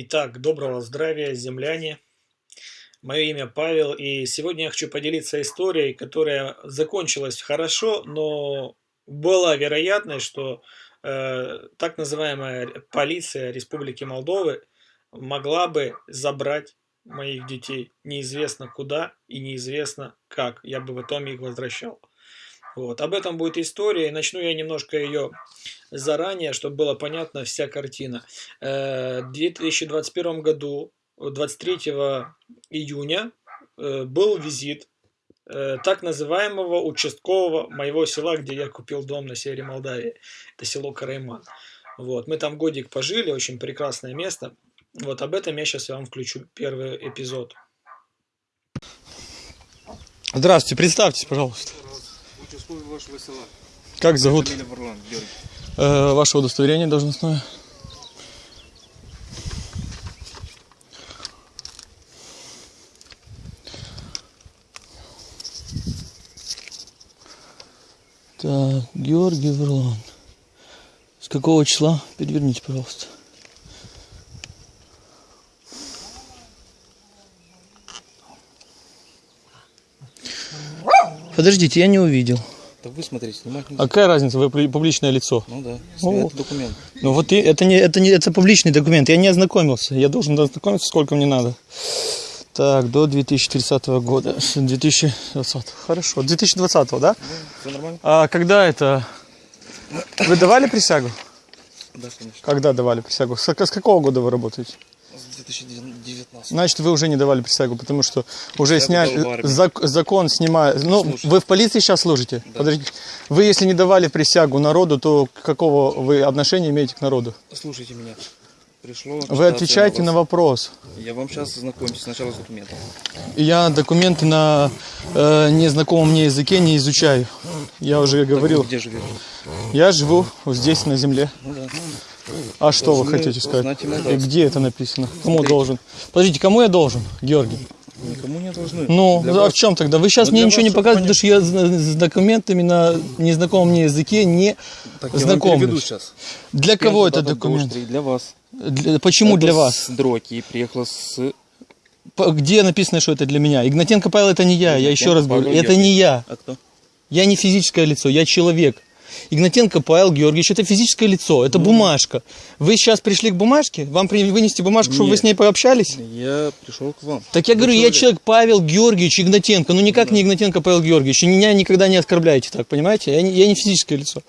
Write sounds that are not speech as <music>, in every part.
Итак, доброго здравия, земляне. Мое имя Павел, и сегодня я хочу поделиться историей, которая закончилась хорошо, но была вероятность, что э, так называемая полиция Республики Молдовы могла бы забрать моих детей неизвестно куда и неизвестно как. Я бы в итоге их возвращал. Вот. Об этом будет история, и начну я немножко ее заранее, чтобы была понятна вся картина. Э, в 2021 году, 23 июня, э, был визит э, так называемого участкового моего села, где я купил дом на севере Молдавии. Это село Карайман. Вот. Мы там годик пожили, очень прекрасное место. Вот об этом я сейчас вам включу первый эпизод. Здравствуйте, представьтесь, пожалуйста. Участковый вашего села. Как зовут Фамилия Варлан, Георгий. Э, ваше удостоверение должностное? Так, Георгий Верлан. С какого числа? Переверните, пожалуйста. Подождите, я не увидел. Так вы смотрите, снимать нельзя. А какая разница, вы публи- публичное лицо? Ну да, О. это документ. Ну вот и- это не это не это публичный документ. Я не ознакомился. Я должен ознакомиться, сколько мне надо. Так, до 2030 года. С 2020. Хорошо. 2020, да? Все нормально? А когда это? Вы давали присягу? Да, конечно. Когда давали присягу? С, с какого года вы работаете? С 2019. Значит, вы уже не давали присягу, потому что уже сняли зак- закон снимает. Ну, Слушай. вы в полиции сейчас служите? Да. Подождите. Вы если не давали присягу народу, то какого вы отношения имеете к народу? Слушайте меня. Пришло. Вы отвечаете на вопрос. вопрос. Я вам сейчас знакомьтесь сначала с документом. Я документы на э, незнакомом мне языке не изучаю. Я уже Так вы говорил. где живете? Я живу здесь, на земле. Ну да. А что вы хотите сказать? и где это написано? Кому должен? Подождите, кому я должен, Георгий? Никому не должны. Ну, Для а вас- в чем тогда? Вы сейчас Ну, мне ничего вас, не показываете, потому что я с документами на незнакомом мне языке не Так я сейчас. Для кого Первый этот дата документ? Дождь Для вас. Для- почему Это для вас? С Дроки приехала с... Где написано, что это для меня? Игнатенко Павел это не я, я еще раз Павел говорю, это Георгиевич. не я. А кто? Я не физическое лицо, я человек. Игнатенко Павел Георгиевич, это физическое лицо, Ну. это бумажка. Вы сейчас пришли к бумажке? Вам вынести бумажку, чтобы вы Нет. с ней пообщались? Я пришел к вам. Так я Вы говорю, я человек. Павел Георгиевич Игнатенко, ну никак не Игнатенко Павел Георгиевич. Меня никогда не оскорбляйте так, понимаете? Я не, я не физическое лицо.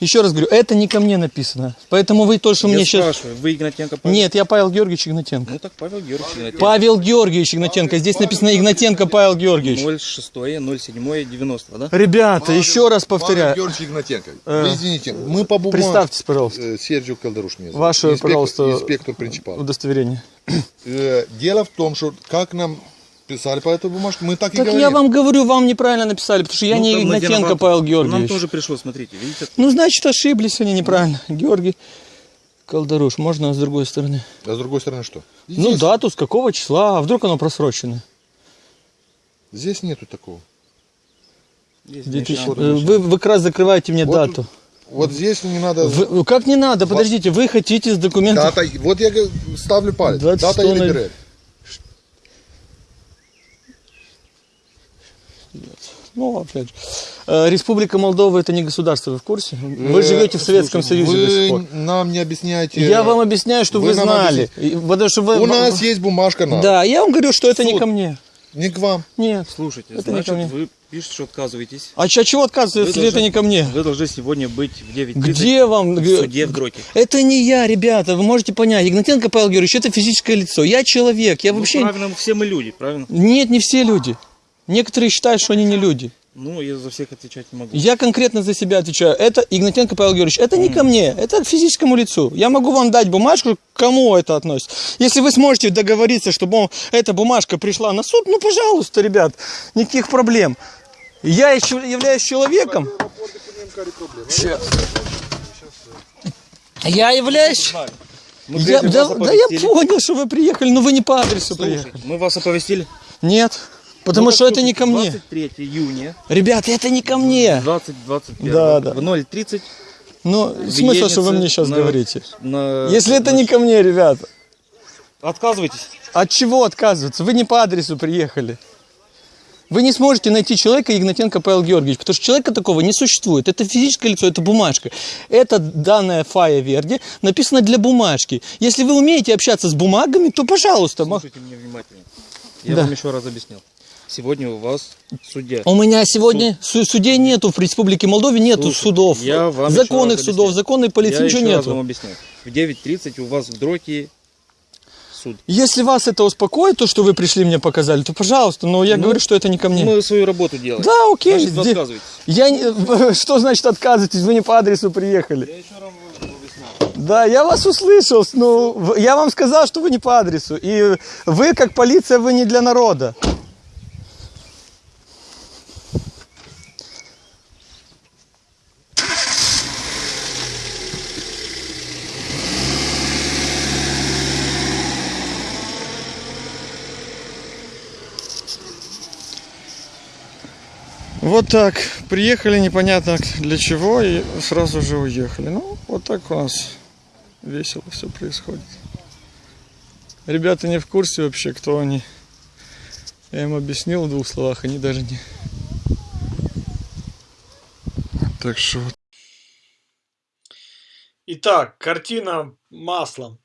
Еще раз говорю, это не ко мне написано. Поэтому вы то, что Я мне сейчас... вы Игнатенко Павел? Нет, я Павел Георгиевич Игнатенко. Ну так Павел Георгиевич Игнатенко. Павел Георгиевич Игнатенко. Здесь написано Игнатенко Павел Георгиевич. 06 07 90, да? Ребята, еще раз повторяю. Павел Георгиевич Игнатенко. Э, извините, мы по бумаге... Представьтесь, пожалуйста, Э, Серджио Калдаруш меня зовут. Ваше, Инспектор- пожалуйста, Инспектор принципал. удостоверение. Э, Дело в том, что как нам писали по этой бумажке, мы так, и Так говорим. я вам говорю, вам неправильно написали, потому что я Ну, не Игнатенко. Павел Нам Георгиевич. тоже пришло, смотрите, видите? Ну, значит, ошиблись они неправильно. Георгий Колдаруш, можно с другой стороны? А с другой стороны что? Ну, Здесь- дату, с какого числа, а вдруг оно просрочено? Здесь нету такого. Здесь 2000 начало. э, Вы, вы как раз закрываете мне Вот дату. Вот здесь не надо... Вы- ну, как не надо, подождите, вы хотите с документов... Дата, вот я ставлю палец. 26 Дата или на- ГРР. Ну, опять же. Э, Республика Молдова это не государство, вы в курсе? Вы Э, живете в Советском Союзе до сих Вы пор. нам не объясняете... Я вам объясняю, что вы, знали. И- Потому что вы... У нас есть бумажка на. Да, я вам говорю, что это не ко мне. Не к вам. Нет. Слушайте, Это не ко мне. значит, вы пишете, что отказываетесь. А чё- чего отказываться, Вы если должны- это не ко мне? Вы должны сегодня быть в 9.30 Где вам? в суде в Дроке. Это не я, ребята, вы можете понять. Игнатенко Павел Георгиевич, это физическое лицо. Я человек, я Ну, вообще... правильно, все мы люди, правильно? Нет, не все люди. Некоторые считают, что они не люди. Ну, я за всех отвечать не могу. Я конкретно за себя отвечаю. Это Игнатенко Павел Георгиевич. Это не ко мне, это к физическому лицу. Я могу вам дать бумажку, к кому это относится. Если вы сможете договориться, чтобы он- эта бумажка пришла на суд, ну, пожалуйста, ребят, никаких проблем. Я еще являюсь человеком. Щас. Я являюсь... Мы Я, да, да я понял, что вы приехали, но вы не по адресу приехали. Слушайте, мы вас оповестили. Нет, потому Ну, что это не ко мне. 23 июня, Ребят, это не ко мне. 2021 Да, да. в 0.30 Ну, смысл, что вы мне сейчас на- говорите. на... Если это не ко мне, ребята. Отказывайтесь. От чего отказываться? Вы не по адресу приехали. Вы не сможете найти человека Игнатенко Павел Георгиевич, потому что человека такого не существует. Это физическое лицо, это бумажка. Это данная Фая Верди написано для бумажки. Если вы умеете общаться с бумагами, то пожалуйста. Слушайте меня внимательно. Я Да. вам еще раз объяснял. Сегодня у вас судья. У меня сегодня су- судей нету в Республике Молдове, нету Слушайте, судов. я вам законных раз судов, законной полиции, Я ничего еще раз нету. вам объясняю. В 9.30 у вас в Дроке суд. Если вас это успокоит, то, что вы пришли мне показали, то пожалуйста, но я Ну, говорю, что это не ко мне. Мы свою работу делаем. Да, окей. Значит, вы отказываетесь. Я не... <laughs> Что значит отказываетесь? Вы не по адресу приехали. Я еще раз. Да, я вас услышал. Ну, в- я вам сказал, что вы не по адресу. И вы, как полиция, вы не для народа. Вот так. Приехали непонятно для чего и сразу же уехали. Ну, вот так у нас весело все происходит. Ребята не в курсе вообще, кто они. Я им объяснил в двух словах, они даже не. Так что вот. Итак, картина маслом.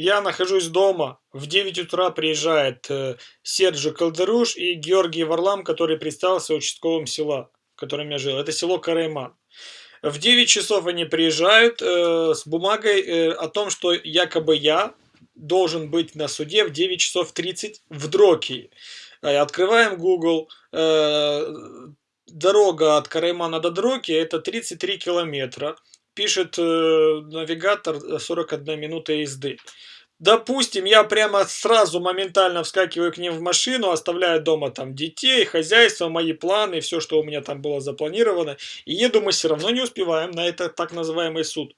Я нахожусь дома. В 9 утра приезжает э, Серджи Калдеруш и Георгий Варлам, который представился участковым села, в котором я жил. Это село Карайман. В 9 часов они приезжают э, с бумагой э, о том, что якобы я должен быть на суде в 9 часов 30 в Дрокии. Э, Открываем Google. э, Дорога от Караймана до Дроки это 33 километра пишет э, навигатор э, 41 минута езды. Допустим, я прямо сразу моментально вскакиваю к ним в машину, оставляю дома там детей, хозяйство, мои планы, все, что у меня там было запланировано, и еду мы все равно не успеваем на этот так называемый суд.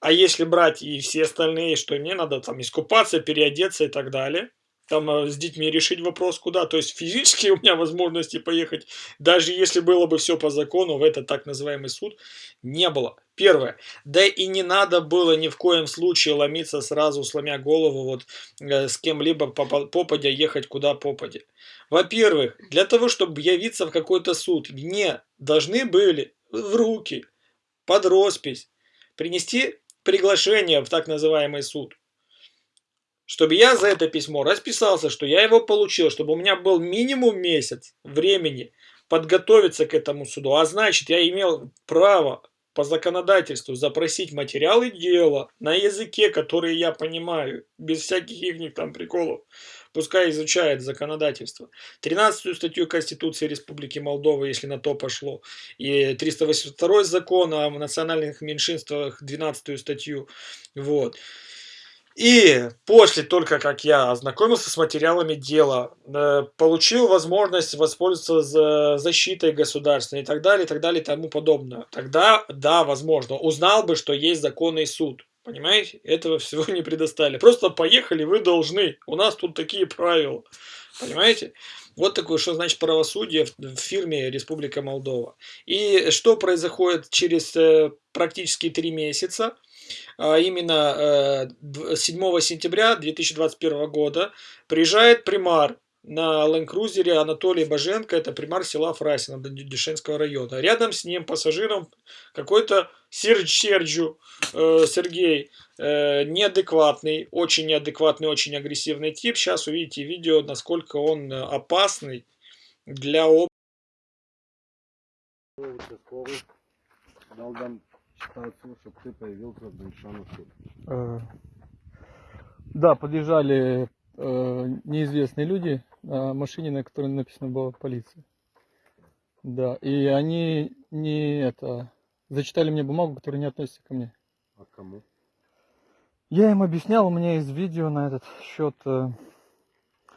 А если брать и все остальные, что мне надо там искупаться, переодеться и так далее, там э, с детьми решить вопрос куда, то есть физически <laughs> у меня возможности поехать, даже если было бы все по закону, в этот так называемый суд, не было. Первое. Да и не надо было ни в коем случае ломиться сразу, сломя голову, вот э, с кем-либо попа- попадя ехать куда попадя. Во-первых, для того, чтобы явиться в какой-то суд, мне должны были в руки, под роспись, принести приглашение в так называемый суд. Чтобы я за это письмо расписался, что я его получил, чтобы у меня был минимум месяц времени подготовиться к этому суду. А значит, я имел право по законодательству запросить материалы дела на языке, который я понимаю, без всяких их там приколов. Пускай изучает законодательство. 13 статью Конституции Республики Молдова, если на то пошло, и 382 закон о национальных меньшинствах, 12 статью. Вот. И после только как я ознакомился с материалами дела, э, получил возможность воспользоваться за- защитой государственной и так далее, и так далее, и тому подобное. Тогда, да, возможно, узнал бы, что есть законный суд. Понимаете? Этого <laughs> всего не предоставили. Просто поехали, вы должны. У нас тут такие правила. Понимаете? Вот такое, что значит правосудие в фирме Республика Молдова. И что происходит через э, практически три месяца? а именно э, дв- 7 сентября 2021 года приезжает примар на ленд-крузере Анатолий Боженко, это примар села Фрасино Дешенского района. Рядом с ним пассажиром какой-то Сердж Серджу э, Сергей, э, неадекватный, очень неадекватный, очень агрессивный тип. Сейчас увидите видео, насколько он опасный для об- дал нам ситуацию, чтобы ты появился в. Э, Да, подъезжали э, неизвестные люди машине, на которой написано было полиция. Да, и они не это зачитали мне бумагу, которая не относится ко мне. А кому? Я им объяснял, у меня есть видео на этот счет. э,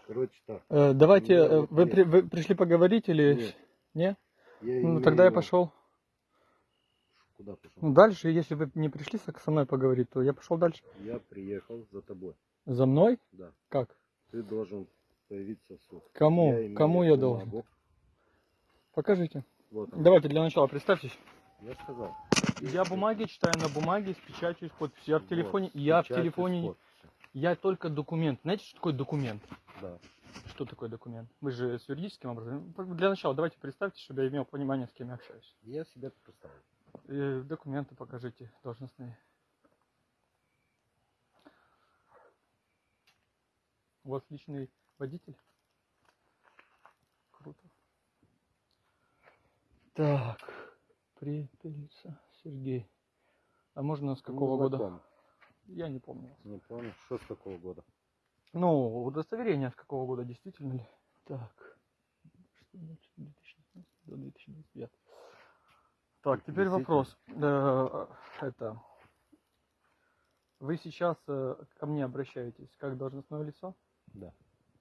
Короче так. э, давайте, э, вы, при- вы пришли поговорить или Нет. не? Я Ну тогда я пошел. Куда пошел? Ну дальше, если вы не пришли со мной поговорить, то я пошел дальше. Я приехал за тобой. За мной? Да. Как? Ты должен появиться суд. Кому? Я имею Кому я должен? бумагу. Покажите. Вот. Давайте для начала представьтесь. Я сказал. Я бумаги читаю на бумаге с печатью и с подписью. Я в Вот, телефоне. Я в печать и телефоне. Я только документ. Знаете, что такое документ? Да. Что такое документ? Вы же с юридическим образом. Для начала давайте представьте, чтобы я имел понимание, с кем я общаюсь. Я себя представил. Э, документы покажите, должностные. У вас личный водитель? Круто. Так, Припелица, Сергей. А можно с какого Ну, года? Я не помню. Не помню, что с какого года. Ну, удостоверение с какого года действительно ли? Так. Что значит 2016 до 2025? Так, теперь вопрос. Э, Это. Вы сейчас э, ко мне обращаетесь как должностное лицо? Да.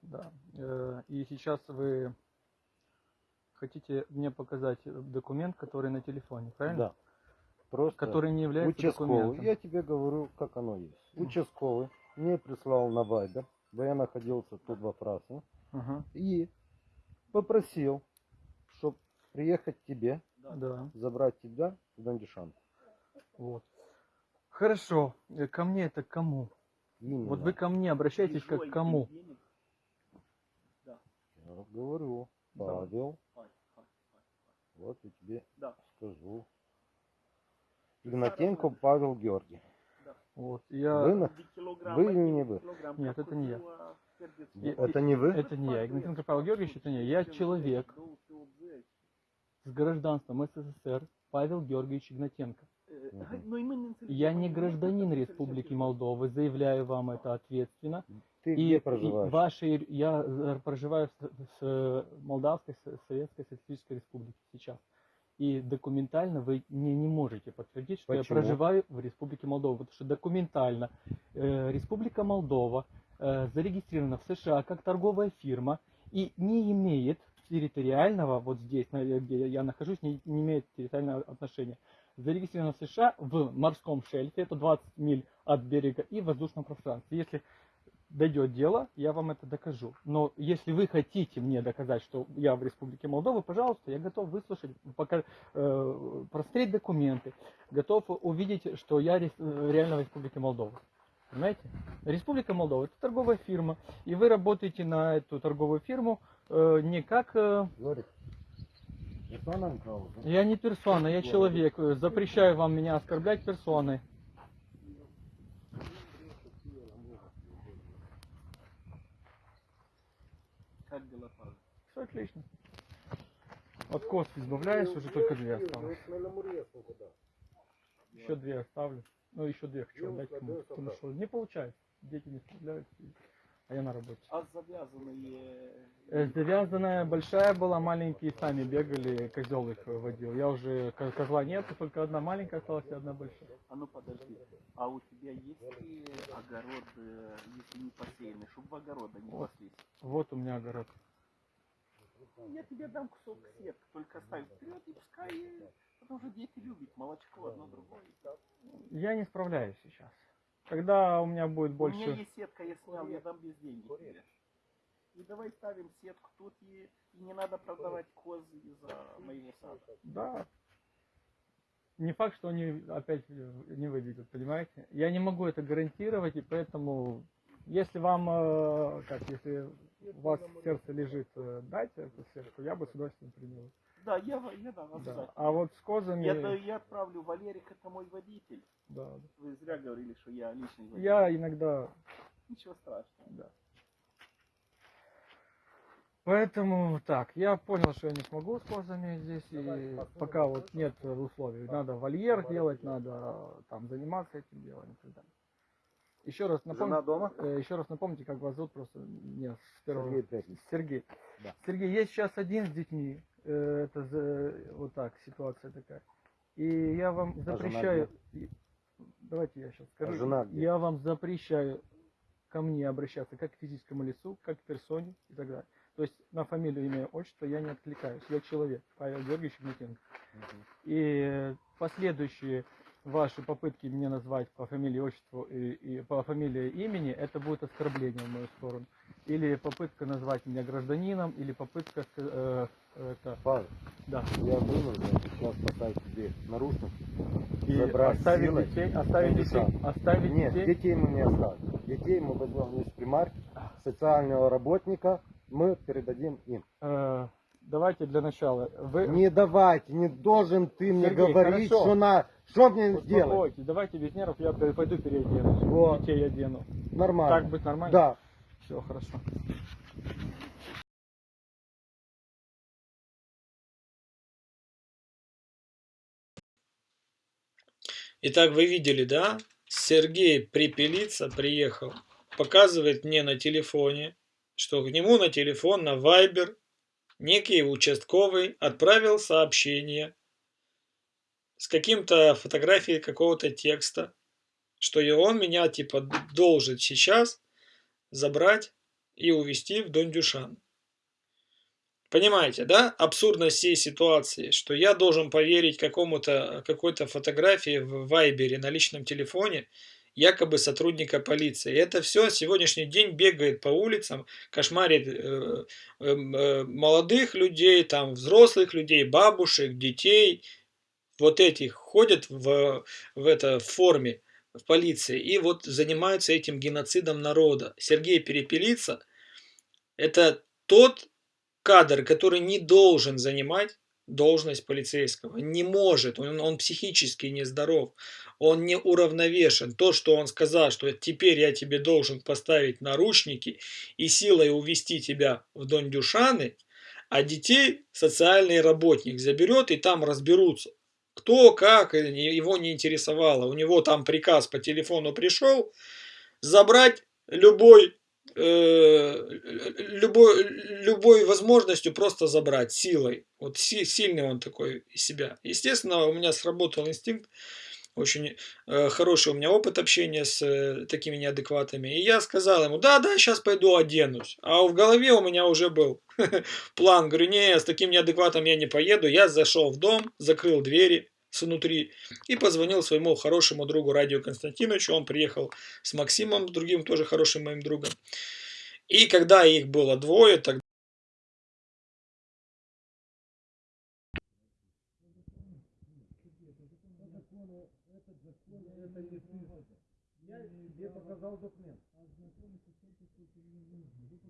Да. Э, И сейчас вы хотите мне показать документ, который на телефоне, правильно? Да. Просто Который не является участковый. документом. Я тебе говорю, как оно есть. Участковый мне прислал на Вайбер, бо я находился тут во Фрасе, Ага. и попросил, чтобы приехать к тебе, Да. забрать тебя в Дандишанку. Вот. Хорошо. Э, Ко мне это кому? Именно. Вот вы ко мне обращаетесь как к кому? Я говорю, Павел, вот я тебе скажу. Игнатенко Павел Георгий. Вот. Я... Вы, на- вы или не вы? Нет, это не я. Я- Это не вы? Это не я. Игнатенко Павел Георгиевич, это не я. Я человек с гражданством СССР Павел Георгиевич Игнатенко. Я не гражданин Республики Молдовы, заявляю вам это ответственно. Ты И, где и проживаешь? ваши, я э, проживаю в, с Молдавской Со- Советской Социалистической Республике сейчас. И документально вы не, не можете подтвердить, что Почему? я проживаю в Республике Молдова. Потому что документально э, Республика Молдова э, зарегистрирована в США как торговая фирма и не имеет территориального, вот здесь, на- где я нахожусь, не, не имеет территориального отношения. Зарегистрирована в США в морском шельфе, это 20 миль от берега, и в воздушном пространстве. Если дойдет дело, я вам это докажу. Но если вы хотите мне доказать, что я в Республике Молдова, пожалуйста, я готов выслушать, пока, э, просмотреть документы, готов увидеть, что я рес- э, реально в Республике Молдова. Понимаете? Республика Молдова это торговая фирма, и вы работаете на эту торговую фирму э, не как э, я не персона, я человек. Запрещаю вам меня оскорблять персоной. Как дела, Павел? Все отлично. От кост избавляюсь, уже только две осталось. Еще две оставлю. Ну, еще две хочу отдать кому потому что не получается. Дети не справляются, а я на работе. А завязанные... Э, Завязанная большая была, маленькие сами бегали, козел их водил. Я уже, ко- козла нет, только одна маленькая осталась и одна большая. А ну подожди, а у тебя есть ли огород, э, если не посеянный, чтобы в огорода не Вот. паслись? Вот у меня огород. Я тебе дам кусок сетки, только ставь вперед и пускай, потому что дети любят молочко одно другое. Я не справляюсь сейчас. Когда у меня будет У меня больше... есть сетка, я снял, я дам без денег. И давай ставим сетку тут, и, и не надо продавать козы из-за моего сада. Да. Не факт, что они опять не выведут, понимаете? Я не могу это гарантировать, и поэтому, если вам, э, как, если у вас в сердце лежит э, дать эту сетку, я бы с удовольствием принял. Да, я, я дам, Да. А вот с козами... Я, я отправлю Валерик, это мой водитель. да, да. Вы зря говорили, что я личный водитель. Я иногда Ничего страшного. Да. Поэтому так, я понял, что я не смогу с козами здесь, и пока вот нет условий. Надо вольер делать, надо там заниматься этим делом и так далее. Еще раз Жена напомните, дома? еще раз напомните, как вас зовут просто нет, с первого. Сергей Пятница. <laughs> Сергей. Да. Сергей, есть сейчас один с детьми. э, Это за- вот так ситуация такая. И я вам жена запрещаю. и- Давайте я сейчас скажу. А жена где? Я вам запрещаю ко мне обращаться как к физическому лицу, как к персоне и так далее. То есть на фамилию, имя, отчество я не откликаюсь. Я человек, Павел Георгиевич Игнатенко. И э, последующие ваши попытки меня назвать по фамилии, отчеству и, и по фамилии имени, это будет оскорбление в мою сторону. Или попытка назвать меня гражданином, или попытка ска- э, это, Павел, да. Я вынужден сейчас поставить тебе наручник. И забрать оставить силой детей, оставить детей, оставить Нет, детей. детей мы не оставим. Детей мы возьмем в примарь, социального работника мы передадим им. Э, давайте для начала. Вы Не давайте, не должен ты мне Сергей, говорить, хорошо. что на, что мне сделать. давайте без нервов, я пойду переоденусь. Вот. Детей одену. Нормально. Так быть нормально? Да. Все, хорошо. Итак, вы видели, да? Сергей Припелица приехал, показывает мне на телефоне, что к нему на телефон, на Viber, некий участковый отправил сообщение с каким-то фотографией какого-то текста, что и он меня типа должен сейчас забрать и увезти в Дондюшан. Понимаете, да, абсурдность всей ситуации, что я должен поверить какому-то какой-то фотографии в Вайбере на личном телефоне, якобы сотрудника полиции. И это все сегодняшний день бегает по улицам, кошмарит э, э, э, молодых людей, там взрослых людей, бабушек, детей, вот этих ходят в, в это форме в полиции и вот занимаются этим геноцидом народа. Сергей Перепелица это тот кадр, который не должен занимать должность полицейского, не может, он, он психически нездоров, он не уравновешен. То, что он сказал, что теперь я тебе должен поставить наручники и силой увести тебя в Дондюшаны, а детей социальный работник заберет и там разберутся. Кто, как, его не интересовало. У него там приказ по телефону пришел забрать любой э, любой, любой возможностью просто забрать силой. Вот си, сильный он такой из себя. Естественно, у меня сработал инстинкт. Очень э, хороший у меня опыт общения с э, такими неадекватами. И я сказал ему, да, да, сейчас пойду оденусь. А в голове у меня уже был <laughs> план. Говорю, не, с таким неадекватом я не поеду. Я зашел в дом, закрыл двери внутри и позвонил своему хорошему другу Радио Константиновичу. Он приехал с Максимом, другим тоже хорошим моим другом. И когда их было двое, тогда Я тебе показал документ.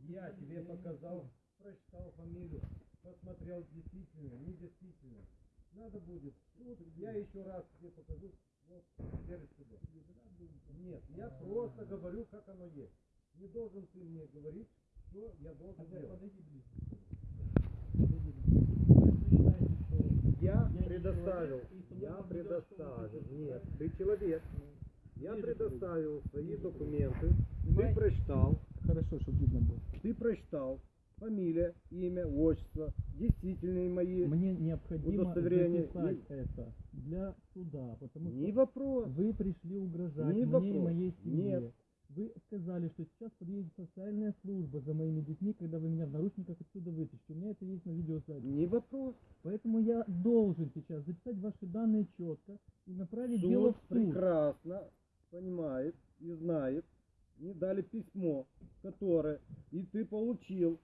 Я тебе показал, прочитал фамилию, посмотрел действительно, не действительно. Надо будет. Тут я еще раз тебе покажу. Вот. Нет, я просто говорю, как оно есть. Не должен ты мне говорить, что я должен делать. Я предоставил, я предоставил, нет, ты человек. Я предоставил свои документы, ты прочитал, Хорошо, чтобы видно было. ты прочитал фамилия, имя, отчество, действительные мои. Мне необходимо Удостоверение записать и- это для суда, потому Не что вопрос. вы пришли угрожать Не мне и вопрос. моей семье. Нет. Вы сказали, что сейчас подъедет социальная служба за моими детьми, когда вы меня в наручниках отсюда вытащите. У меня это есть на видеозаписи. Не вопрос. Поэтому я должен сейчас записать ваши данные четко и направить дело Суд в суд. прекрасно понимает и знает. Мне дали письмо, которое и ты получил,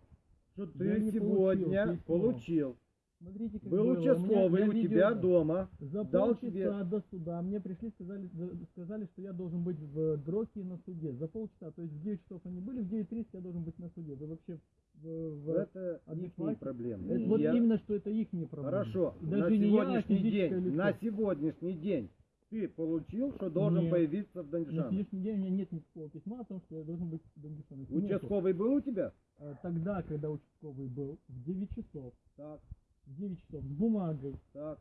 что Я ты сегодня получил получил. Смотрите, как Был было. У участковый я у видео- тебя дома. За дал полчаса тебе- до суда мне пришли, сказали, за- сказали, что я должен быть в Дроке на суде. За полчаса, то есть в 9 часов они были, в 9.30 я должен быть на суде. Вы вообще в, в- Это адеквате? их проблемы. Это И вот я- именно, что это их не проблема. Хорошо, на даже я, а сегодняшний физическое день, лицо. на сегодняшний день ты получил, что должен Нет. появиться в На Даньжане. сегодняшний день у меня нет никакого письма о том, что я должен быть в. Нету. Участковый был у тебя? А, Тогда, когда участковый был, в 9 часов, Так, 9 часов, с бумагой, так.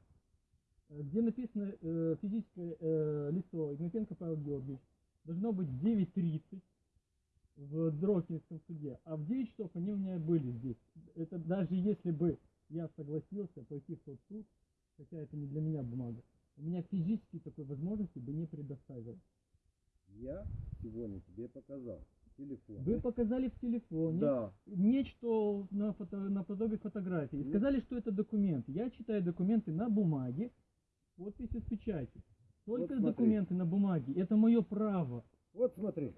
э, где написано э, физическое э, лицо Игнатенко Павел Георгиевич, должно быть в 9.30 в Дрокинском суде, а в 9 часов они у меня были здесь. Это даже если бы я согласился пойти в тот суд, хотя это не для меня бумага, у меня физически такой возможности бы не предоставил. Я сегодня тебе показал телефон. Вы показали в телефоне Да. нечто на, фото, на подобие фотографии. И сказали, что это документы. Я читаю документы на бумаге, подписи с печатью. Только Вот смотри. документы на бумаге. Это мое право. Вот смотри.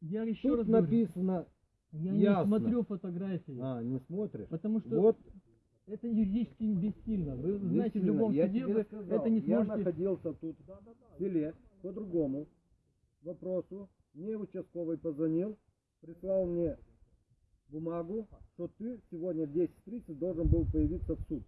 Я еще Тут раз говорю, написано. я ясно. не смотрю фотографии. А, не смотришь? Потому что Вот Это юридически бессильно. Вы знаете, в Бессильно. любом я суде вы сказал, это не Я сможете... находился тут в селе по другому вопросу. Мне участковый позвонил, прислал мне бумагу, что ты сегодня в 10.30 должен был появиться в суд.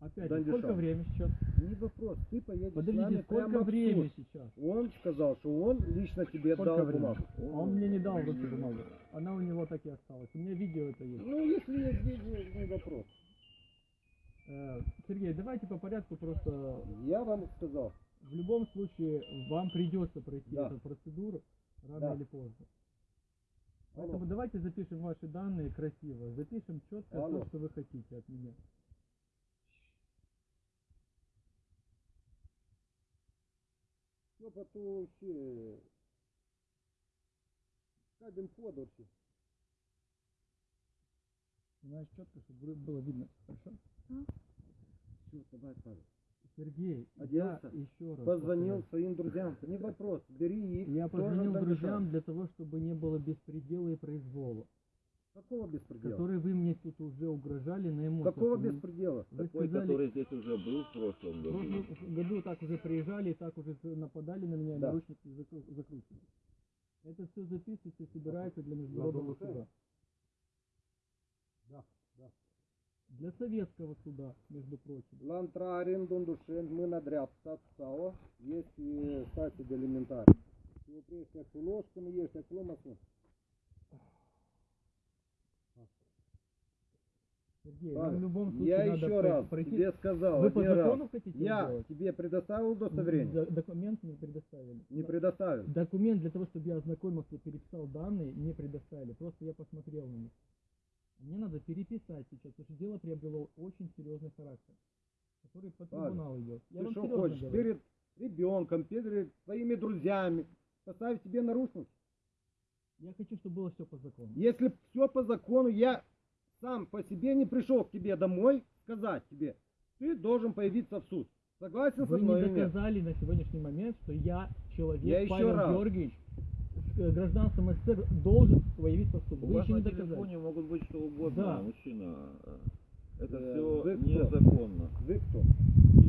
Опять, Да, же, сколько времени сейчас? Не вопрос, ты поедешь с Подождите, нами сколько прямо в времени суд. сейчас? Он сказал, что он лично тебе Сколько дал времени? бумагу. Он мне не дал руки бумагу. Она у него так и осталась. У меня видео это есть. Ну, если есть деньги, не вопрос. Э, Сергей, давайте по порядку просто... Я вам сказал. В любом случае, вам придется пройти Да. эту процедуру рано Да. или поздно. Алло. Поэтому давайте запишем ваши данные красиво. Запишем четко Алло. то, что вы хотите от меня. Що по ту ще... Скажем, подорожі. Знаешь, четко, чтобы было видно. Хорошо? Все, давай, Павел. Сергей, Оделся, я еще раз Позвонил повторяю. своим друзьям. Не вопрос, бери их. Я позвонил друзьям для того, чтобы не было беспредела и произвола, Какого беспредела? которые вы мне тут уже угрожали на эмоциях. Какого беспредела? Вы Такой, сказали, который здесь уже был в прошлом в году. прошлом году так уже приезжали и так уже нападали на меня, Да. наручники закру- закручивали. Это все записывается и собирается для международного суда. Да, да. Для советского суда, между прочим. Лантрарин, Дундушен, мы надряд стао, есть и стати элементарий. Его прежде как ложками есть, как ломасу. Сергей, вам в любом случае я надо еще раз пройти. тебе сказал, Вы по закону раз. хотите Я сделать? тебе предоставил удостоверение? Документ не предоставили. Не Да. предоставил. Документ для того, чтобы я ознакомился, переписал данные, не предоставили. Просто я посмотрел на них. Мне надо переписать сейчас, потому что дело приобрело очень серьезный характер, который по трибуналу идет. Я Ты что хочешь, говорю. перед ребенком, перед своими друзьями поставить себе наручники? Я хочу, чтобы было все по закону. Если все по закону, я сам по себе не пришел к тебе домой сказать тебе, ты должен появиться в суд. Согласен Вы со мной не или нет? доказали на сегодняшний момент, что я человек, Я еще Павел раз. Георгиевич, гражданством СССР, должен появиться в суд. У Вы вас еще не на доказали. телефоне могут быть что угодно, Да. мужчина. Это Э, все вы кто? незаконно. Вы кто?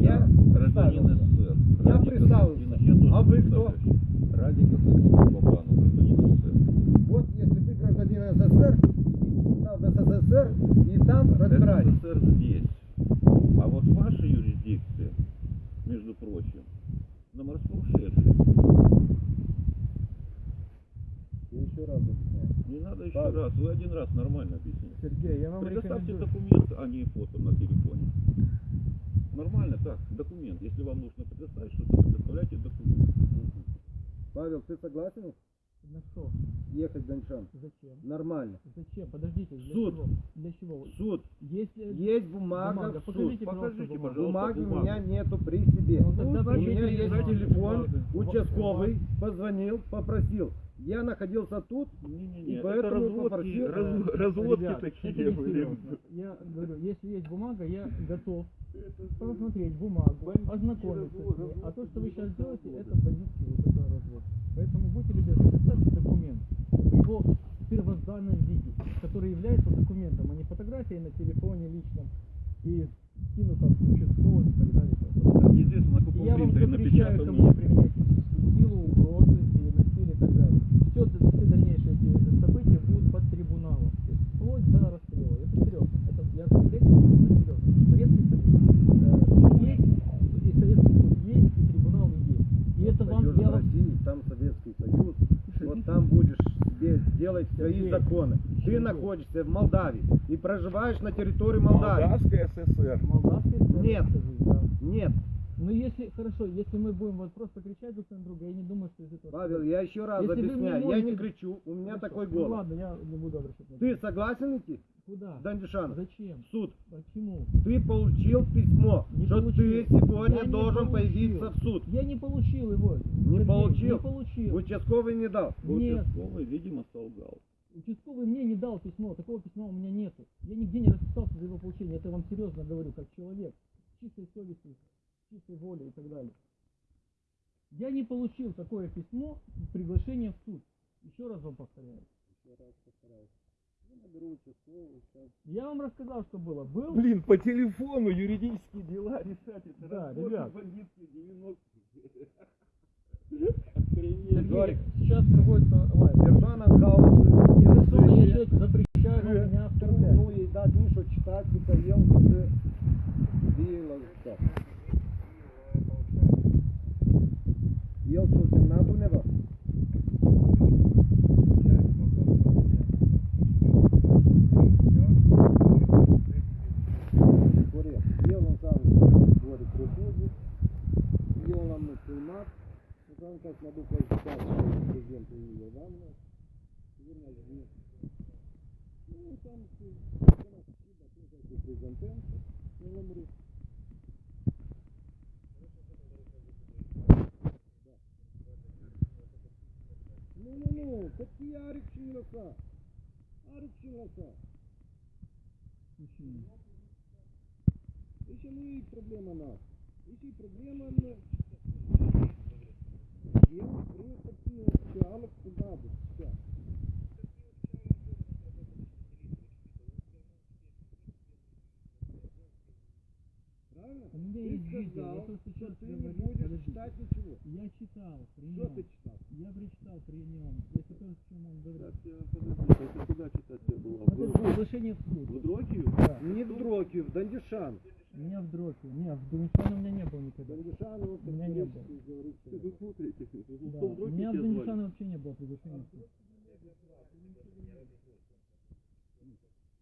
Я гражданин представился. СССр. Я Радик представился. Константинович, я тоже А вы кто? представляюсь. Радик Константинович Бабанов, гражданин СССр. Вот если ты гражданин СССР, идите туда в СССР и там разбирайтесь. СССР здесь. А вот ваша юрисдикция, между прочим, на морском шельфе. Еще раз объясняю. Не надо еще Павел. раз. Вы один раз нормально объяснили. Сергей, я вам Предоставьте рекомендую. документ, а не фото на телефоне. Нормально так, документ. Если вам нужно предоставить что-то, предоставляйте документ. Павел, ты согласен На что? ехать в Даньшан? Зачем? Нормально. Зачем? Подождите, для Суд. чего? Для чего? Суд. Если Есть бумага, бумага, в суд. покажите, пожалуйста, бумагу. Бумаги у бумагу. меня нету при себе. Ну, тогда У меня есть телефон, участковый позвонил, попросил. Я находился тут, Не-не-не, И это поэтому разводки, попросил, раз- разводки ребят, такие были. Я говорю, если есть бумага, я готов посмотреть бумагу, ознакомиться с ней. А то, что вы сейчас делаете, это бандитский вот это развод. Поэтому будьте любезны, представьте документ в его первозданном виде, который является документом, а не фотографией на телефоне личном и скинутом участковым и так далее. Неизвестно, на И каком я вам принтере запрещаю ко мне напечатано. применять силу, и так далее. Все, все дальнейшие эти события будут под трибуналом. То есть вплоть до расстрела. Это серьезно. Это, я конкретно серьезно. Советский Союз э, есть, и Советский суд есть, и трибунал есть. И это вам, пойдешь я в вам Россию, там Советский Союз, <laughs> вот там будешь себе делать свои законы. Ты находишься в Молдавии и проживаешь на территории Молдавии. Молдавская ССР. молдавский суд, Нет. Нет, Ну если, хорошо, если мы будем вот просто кричать друг на друга, я не думаю, что из этого... Павел, я еще раз Если объясняю, я можете- не кричу, у меня Хорошо. такой Ну голос. ладно, я не буду обращать на Ты согласен идти Куда? Дандишан? Зачем? В суд. Почему? Ты получил письмо, Не что получил. ты сегодня Я должен появиться в суд. Я не получил его. Не Сергей, получил? Не получил. Участковый не дал. Нет, Участковый, видимо, солгал. участковый мне не дал письмо, такого письма у меня нету. Я нигде не расписался за его получение, это я вам серьезно говорю, как человек, чистой совестью, чистой волей и так далее. Я не получил такое письмо, приглашение в суд. Еще раз вам повторяю. Я вам рассказал, что было. Был? Блин, по телефону юридические дела решать. Это Да, разборки ребят. бандитские 90 Сергей, сейчас проводится лайв. Держана каузу, Я рисую, я человек запрещаю меня оскорблять. ну і дати ніщо читати, та є Арик Чинласа? Арик Чинласа. Еще мы проблема нас. Еще проблема на... Я приехал в Чалок туда, вот, сейчас. Правильно? У меня Ты есть видео, я просто что сейчас ты не говорю. будешь Подождите. читать ничего. Я читал при Что нем. ты читал? Я прочитал при нем. Это то, о чем он говорил. Подожди, это куда читать тебе было? Это приглашение в суд. В Дрокию? Не в Дроке, в Дандишан. У меня в дроке. Нет, в Дунишане у меня не было никогда. Дандишан, У меня не было. Вы. Ну, Да. что, У меня в? Дунишане вообще не было приглашения в суд.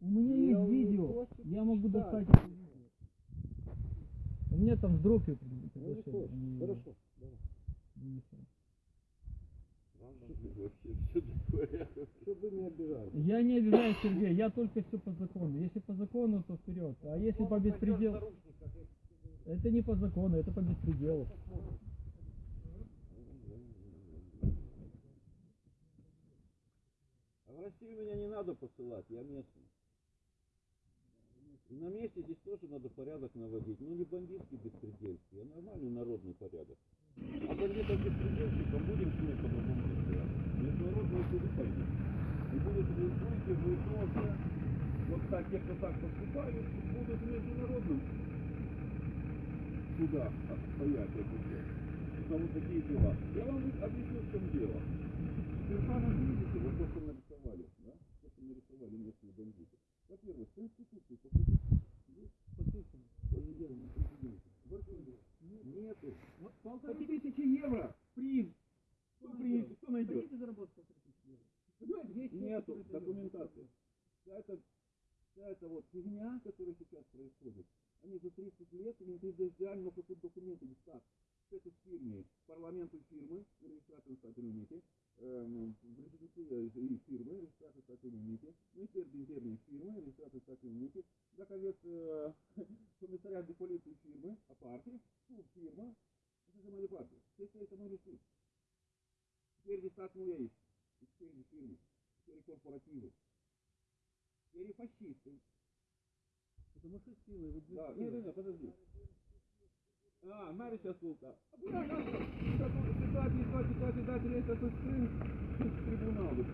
У меня Я есть видео. Я могу достать. У меня там в Ну, не приглашение. не Хорошо. давай. в Дунишане. Вообще, все такое. Чтобы не обижали. Я не обижаюсь, Сергей, я только все по закону. Если по закону, то вперед. А если по беспределу... Это не по закону, это по беспределу. А в Россию меня не надо посылать, я местный. На месте здесь тоже надо порядок наводить. Ну не бандитский беспредельский, а нормальный народный порядок. А бандитов беспредельщикам будем ним по-другому. Международные суды пойдут. И будет, вы будете вы тоже, вот так, те, кто так поступают, будут в международном судах стоять это все. Вот такие дела. Я вам объясню, в чем дело. Стефана, видите, вот то, что нарисовали, да? То, что нарисовали местные бандиты. Во-первых, в Конституции архиве нету. Вот полторы тысячи евро приз. Кто приедет, кто найдет? Нету документации. Вся эта, вся эта вот фигня, которая сейчас происходит, они за 30 лет какие документы не так. Это фирме, парламенту фирмы, регистрацию статус МИТе, эм, в резиденции и фирмы, регистрацию статус МИТе, Министерство интерной фирмы, регистрацию статус МИТе, заковец э, комиссариат полиции фирмы, а партии, суд фирма, это же моя партия. Все это мы решили. Теперь регистрация моя есть. Теперь фирмы, теперь корпоративы, теперь фашисты. Что силы, вот Да, не, не, не, подожди. А, Мария сейчас волка. А stat mijloace, toate datele astea sunt strâns tribunalul.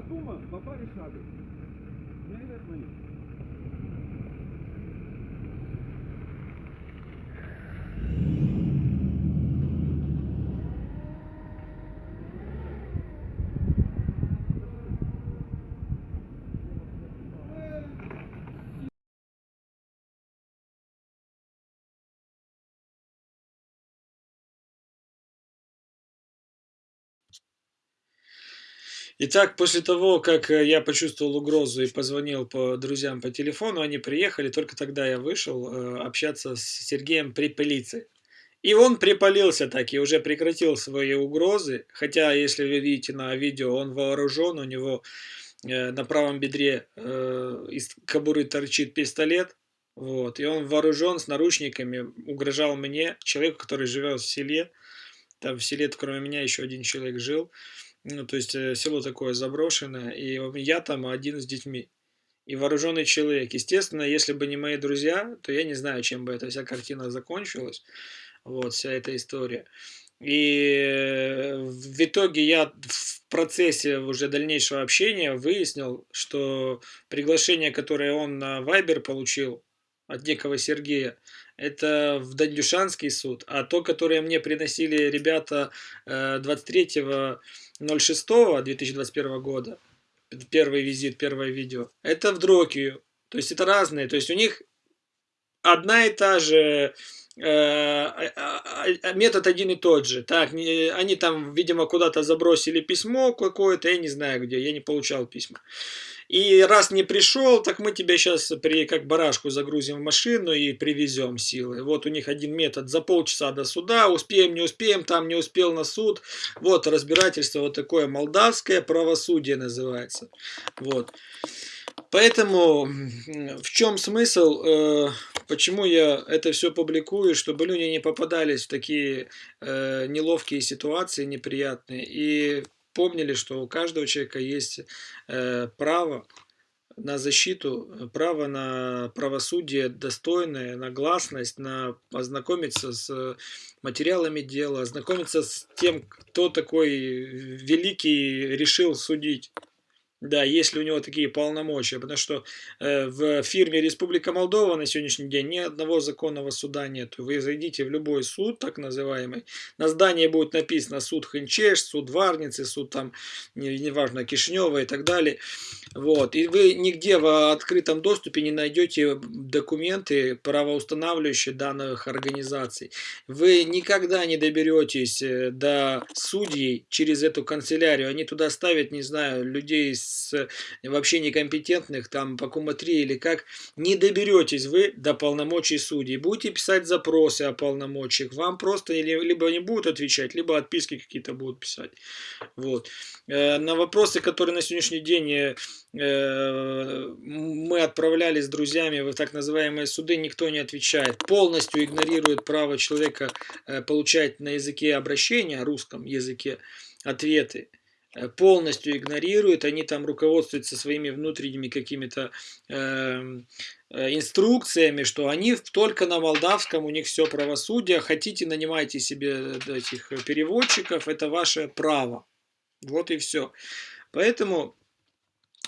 Acum, mă pare șade. Nu ai răzmăit. Итак, после того, как э, я почувствовал угрозу и позвонил по друзьям по телефону, они приехали, только тогда я вышел э, общаться с Сергеем Припылицей. И он припалился так и уже прекратил свои угрозы, хотя, если вы видите на видео, он вооружен, у него э, на правом бедре из кобуры торчит пистолет, вот, и он вооружен с наручниками, угрожал мне, человеку, который живет в селе, там в селе, кроме меня, еще один человек жил, ну, то есть э, село такое заброшенное, и я там один с детьми. И вооруженный человек. Естественно, если бы не мои друзья, то я не знаю, чем бы эта вся картина закончилась. Вот, вся эта история. И в итоге я в процессе уже дальнейшего общения выяснил, что приглашение, которое он на Viber получил от некого Сергея, это в Дандюшанский суд, а то, которое мне приносили ребята 23.06.2021 года, первый визит, первое видео, это в Дрокию. То есть это разные, то есть у них одна и та же Э, а, а, а, метод один и тот же. Так, они там, видимо, куда-то забросили письмо какое-то, я не знаю где, я не получал письма. И раз не пришел, так мы тебя сейчас при, как барашку загрузим в машину и привезем силы. Вот у них один метод за полчаса до суда, успеем, не успеем, там не успел на суд. Вот разбирательство вот такое молдавское правосудие называется. Вот. Поэтому в чем смысл, э, почему я это все публикую, чтобы люди не попадались в такие э, неловкие ситуации, неприятные, и помнили, что у каждого человека есть э, право на защиту, право на правосудие достойное, на гласность, на ознакомиться с материалами дела, ознакомиться с тем, кто такой великий решил судить. Да, если у него такие полномочия, потому что э, в фирме Республика Молдова на сегодняшний день ни одного законного суда нет. Вы зайдите в любой суд, так называемый, на здании будет написано суд Хенчеш, суд Варницы, суд там, неважно, не Кишнева и так далее. Вот. И вы нигде в открытом доступе не найдете документы, правоустанавливающие данных организаций. Вы никогда не доберетесь э, до судей через эту канцелярию. Они туда ставят, не знаю, людей с с вообще некомпетентных, там, по куматри или как, не доберетесь вы до полномочий судей. Будете писать запросы о полномочиях, вам просто либо не будут отвечать, либо отписки какие-то будут писать. Вот. Э, на вопросы, которые на сегодняшний день э, мы отправляли с друзьями в так называемые суды, никто не отвечает. Полностью игнорирует право человека э, получать на языке обращения, русском языке, ответы. Э, полностью игнорируют, они там руководствуются своими внутренними какими-то э, э, инструкциями, что они только на молдавском, у них все правосудие, хотите нанимайте себе этих переводчиков, это ваше право. Вот и все. Поэтому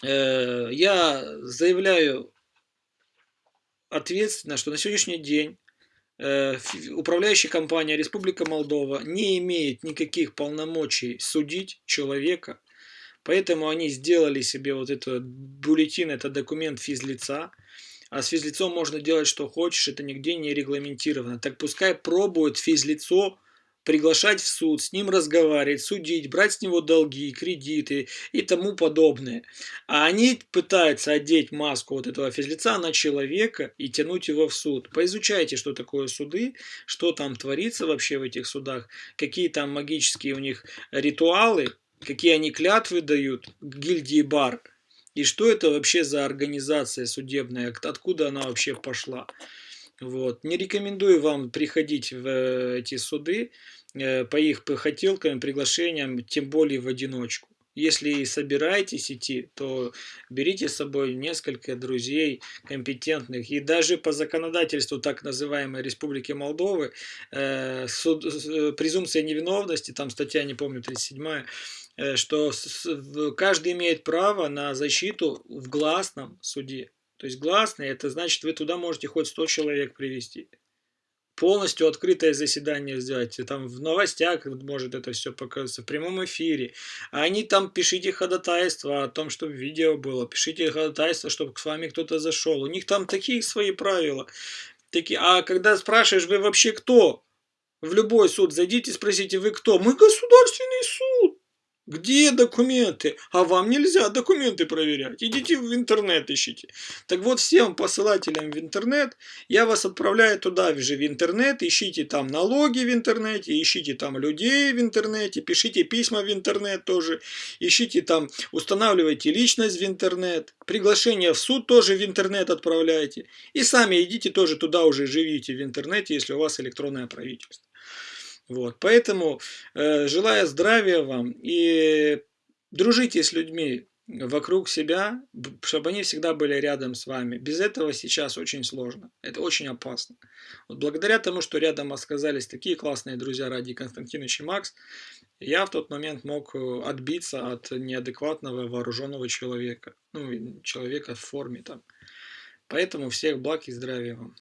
э, я заявляю ответственно, что на сегодняшний день Э, управляющая компания Республика Молдова не имеет никаких полномочий судить человека, поэтому они сделали себе вот этот бюллетень, это документ физлица, а с физлицом можно делать что хочешь, это нигде не регламентировано. Так пускай пробует физлицо приглашать в суд, с ним разговаривать, судить, брать с него долги, кредиты и тому подобное. А они пытаются одеть маску вот этого физлица на человека и тянуть его в суд. Поизучайте, что такое суды, что там творится вообще в этих судах, какие там магические у них ритуалы, какие они клятвы дают, гильдии бар, и что это вообще за организация судебная, откуда она вообще пошла. Вот. Не рекомендую вам приходить в э, эти суды э, по их хотелкам, приглашениям, тем более в одиночку. Если собираетесь идти, то берите с собой несколько друзей компетентных. И даже по законодательству так называемой Республики Молдовы, э, суд, э, презумпция невиновности, там статья, не помню, 37 э, что с, каждый имеет право на защиту в гласном суде. То есть гласный, это значит, вы туда можете хоть 100 человек привести. Полностью открытое заседание сделать. Там в новостях может это все показаться, в прямом эфире. А они там пишите ходатайство о том, чтобы видео было. Пишите ходатайство, чтобы с вами кто-то зашел. У них там такие свои правила. Такие. А когда спрашиваешь, вы вообще кто? В любой суд зайдите, спросите, вы кто? Мы государственный суд. Где документы? А вам нельзя документы проверять. Идите в интернет ищите. Так вот, всем посылателям в интернет, я вас отправляю туда же в интернет, ищите там налоги в интернете, ищите там людей в интернете, пишите письма в интернет тоже, ищите там, устанавливайте личность в интернет, приглашение в суд тоже в интернет отправляйте. И сами идите тоже туда уже живите в интернете, если у вас электронное правительство. Вот, поэтому э, желаю здравия вам и дружите с людьми, вокруг себя, чтобы они всегда были рядом с вами. Без этого сейчас очень сложно. Это очень опасно. Вот благодаря тому, что рядом оказались такие классные друзья ради Константинович и Макс, я в тот момент мог э, отбиться от неадекватного вооруженного человека. Ну, человека в форме там. Поэтому всех благ и здравия вам.